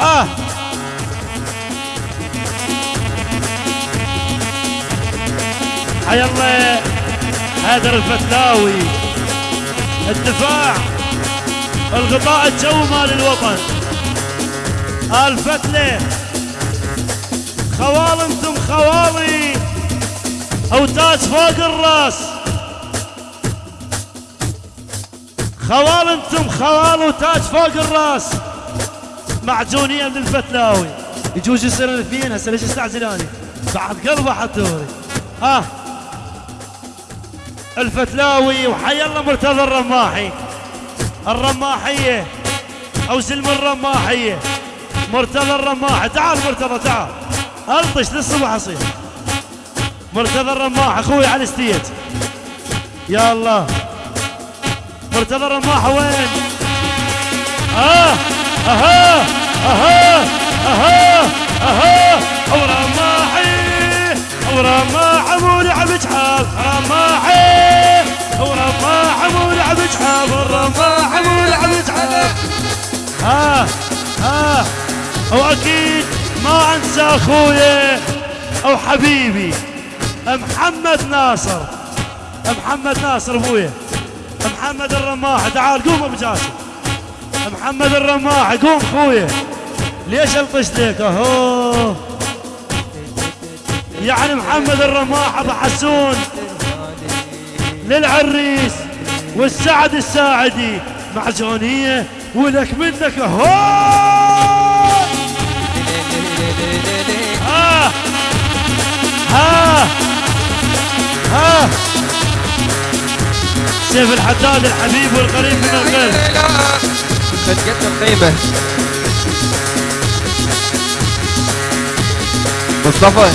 آه. حي الله هادر الفتلاوي الدفاع الغطاء الجوي مال الوطن. الفتلة خوال أنتم خوالي. أو تاج فوق الراس. خوال أنتم خوال وتاج فوق الراس. معجونية من الفتلاوي يجوز يصير الاثنين هسه ليش استعجلاني. بعد قلبه حطوري ها. الفتلاوي وحي الله مرتضى الرماحي. الرماحية. أو سلم الرماحية. مرتضى الرماحي. تعال مرتضى تعال. ألطش للصبح اصير مرتضى الرماح أخوي على الستيج. يا الله. مرتضى الرماح وين؟ آه أها. أها أها أها. ورماحي ورماح رماحي ورماح واكيد ما انسى اخويا أو حبيبي محمد ناصر. محمد ناصر ابويا محمد الرماح تعال قوم أبو جاسم. محمد الرماح قوم اخويا ليش الطش لك اهو؟ يعني محمد الرماح أبو حسون للعريس والسعد الساعدي معجونيه ولك منك اهو. ها ها سيف الحداد الحبيب والقريب من القلب. مصطفى.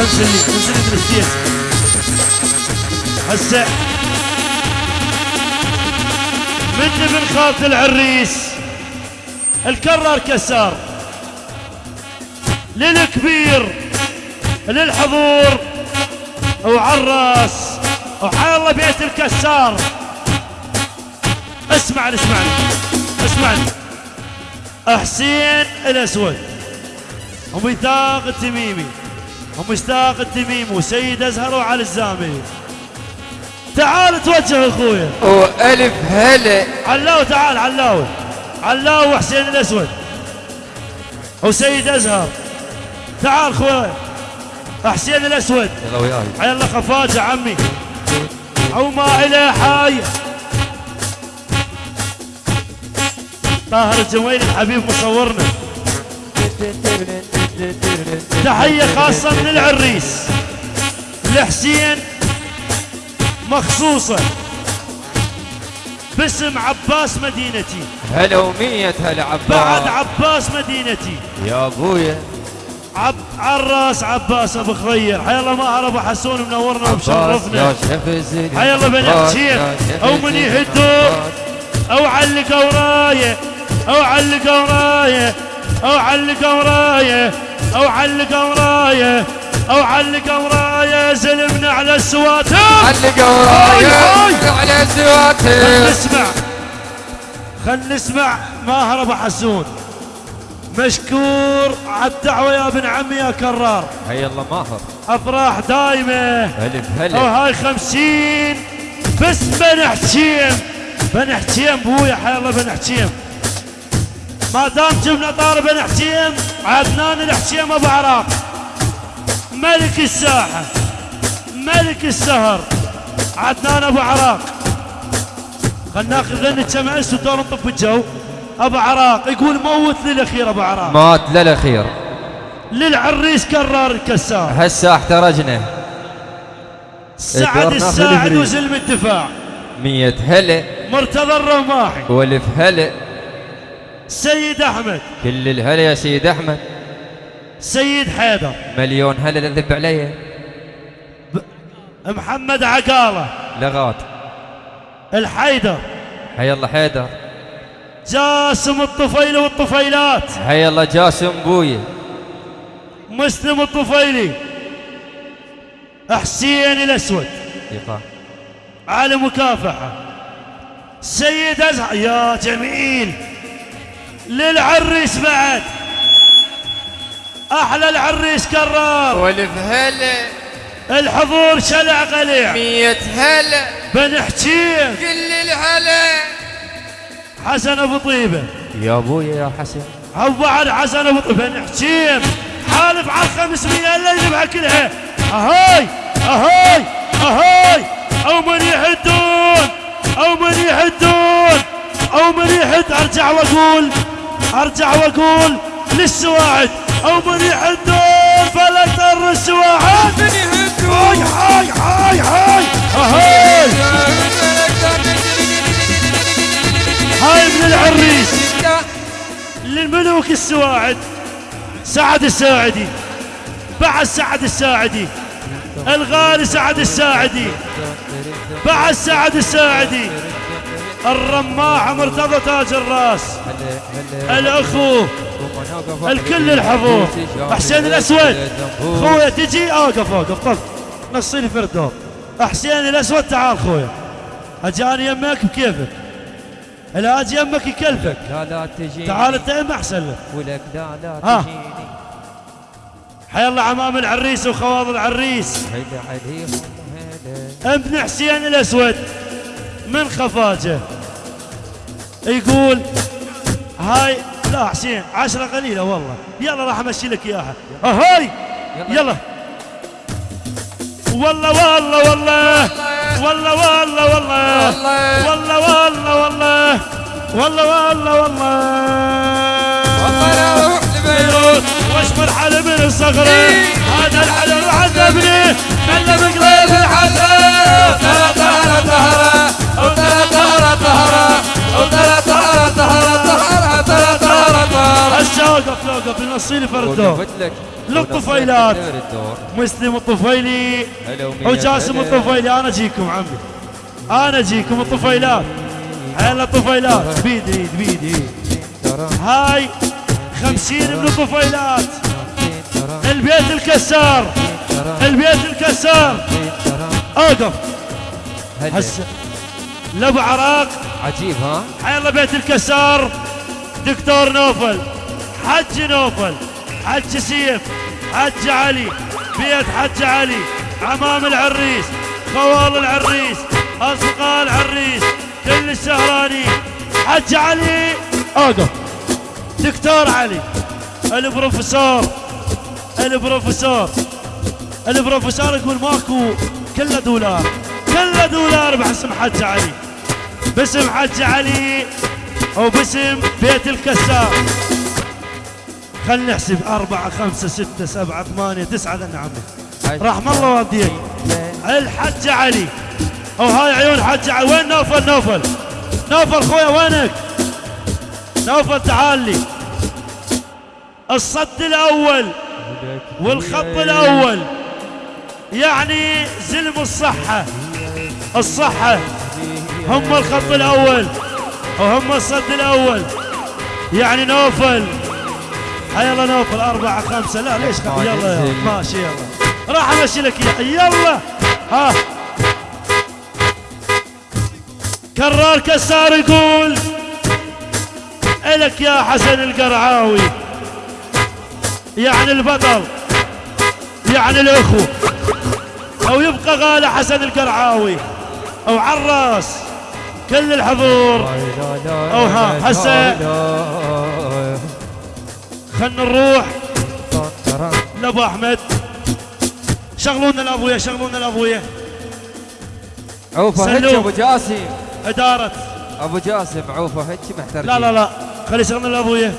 انزل انزل الستيج هسه. من ابن خالة العريس. الكرار كسار للكبير للحضور. وعراس وحي الله بيت الكسار اسمعني اسمعني اسمعني حسين الأسود. وميثاق التميمي ومشتاق التميم وسيد أزهر وعلي الزامي. تعال توجه أخويا. وألف هلا. علاوي تعال علاوي. علاوي وحسين الأسود. وسيد أزهر. تعال أخويا. حسين الأسود. يلا وياي. حي الله خفاجة عمي. أو ما إلى حاجة طاهر الجويل الحبيب مصورنا. تحية خاصة من العريس. لحسين مخصوصة باسم عباس مدينتي. هلا ومية هلا بعد عباس عباس مدينتي. يا أبويا. عب عراس عباس أبو خضير. حي الله ماهر ابو حسون منورنا عباس ومشرفنا حي الله بن حسين أو من يهدوا أو علق وراية أو علق وراية. أو علق ورايه أو علق ورايه أو علق ورايه زلمنا على السواتر. علق هاي ورايا على خل الزواتر نسمع. خل نسمع ماهر أبو حسون. مشكور على الدعوة يا ابن عمي يا كرار. هيا الله ماهر. أفراح دايمة. الف أو هلا هاي خمسين. بس بن حكيم بن حكيم بويا حي الله بن حكيم ما دام جبنا طار بن حكيم عدنان الحكيم ابو عراق ملك الساحه ملك السهر عدنان أبو عراق. خلنا ناخذ لنا كم عس ودور نطف الجو. أبو عراق يقول موت للأخير أبو عراق. مات للأخير. للعريس كرار الكسار هسه احترجنا. سعد الساعد. وزلم الدفاع. مية هلا مرتضى الرماحي والف هلا سيد أحمد. كل الهلا يا سيد أحمد. سيد حيدر. مليون هلا لذب علي. محمد عقاله. لغات. الحيدر. حي الله حيدر. جاسم الطفيلي والطفيلات. حي الله جاسم بويا مسلم الطفيلي. حسين الأسود. يقع على مكافحة. سيد أزهر. يا جميل. للعريس بعد. أحلى العريس كرار والف هلا الحضور شلع قليع. مية هلا بن حكيم كل الهلا حسن أبو طيبة. يا ابويا يا حسن. أو بعد حسن أبو طيبة. بن حكيم حالف على الخمسمية اللي يذبحها كلها. أهاي أهاي أهاي. أو من يحدون أو من يحدون أو من يحد. أرجع وأقول أرجع وأقول للسواعد أو من يحدون فلا تر السواعد. هاي هاي هاي هاي هاي. هاي من العريس للملوك السواعد. سعد الساعدي بعد سعد الساعدي. الغالي سعد الساعدي بعد سعد الساعدي. الرماح مرتضى تاج الراس. الأخو الكل الحضور حسين الأسود. خويا تجي؟ اوقف اوقف طف نصيني في الدور. حسين الأسود تعال خويا. اجاني يمك بكيفك. لا أجي يمك يكلفك. لا لا تجيني. تعال أنت يم أحسن لك. ولك لا لا ها. تجيني. حي الله عمام العريس وخواض العريس. هلا عليهم ابن حسين الأسود من خفاجه. يقول هاي لا حسين عشرة قليلة والله. يلا راح أمشي لك إياها. هاي يلا. والله والله والله. والله والله والله. والله والله والله. والله والله والله. بيروت واشمر حل من الصخرة. هذا الحلم عذبني. خلى بقلب الحسن لوقف لوقف من الصيني فرد للطفيلات. مسلم الطفيلي. وجاسم الطفيلي. أنا أجيكم عمي. أنا أجيكم الطفيلات. هلا الطفيلات. بيدي بيدي هاي خمسين من الطفيلات. البيت الكسار. البيت الكسار. أوقف. هسه. لأبو عراق. عجيب ها؟ حيلا بيت الكسار. دكتور نوفل. حج نوفل حج سيف حج علي بيت حج علي عمام العريس خوال العريس اصدقاء العريس كل السهراني. حج علي! اوقف دكتور علي البروفيسور البروفيسور البروفيسور يقول ماكو كله دولار كله دولار باسم حج علي. باسم حج علي أو باسم بيت الكسار خلنا نحسب أربعة خمسة ستة سبعة ثمانية تسعة ذا عمي رحم الله والديك. الحج علي. أو هاي عيون حج علي. وين نوفل؟ نوفل. نوفل خويا وينك؟ نوفل تعال لي. الصد الأول والخط الأول. يعني زلم الصحة. الصحة. هم الخط الأول. وهم الصد الأول. يعني نوفل. يلا نوفل أربعة خمسة. لا ليش خمسة يلا يلا. ماشي يلا. راح أمشي لك يلا. ها. كرار كسار يقول إلك يا حسن القرعاوي. يعني البطل يعني الأخو. أو يبقى غالي حسن القرعاوي. أو عراس كل الحضور. أو ها، هسه. خلنا نروح لأبو أحمد. شغلونا الابويا شغلونا الابويا عوفة هيك. أبو جاسم. إدارة. أبو جاسم عوفة هيك محترجين لا لا لا. خلي شغلنا الابويا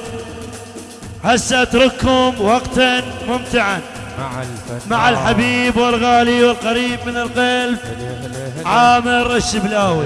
هسه اترككم وقتا ممتعا. مع الفن مع الحبيب والغالي والقريب من القلب. عامر الشبلاوي.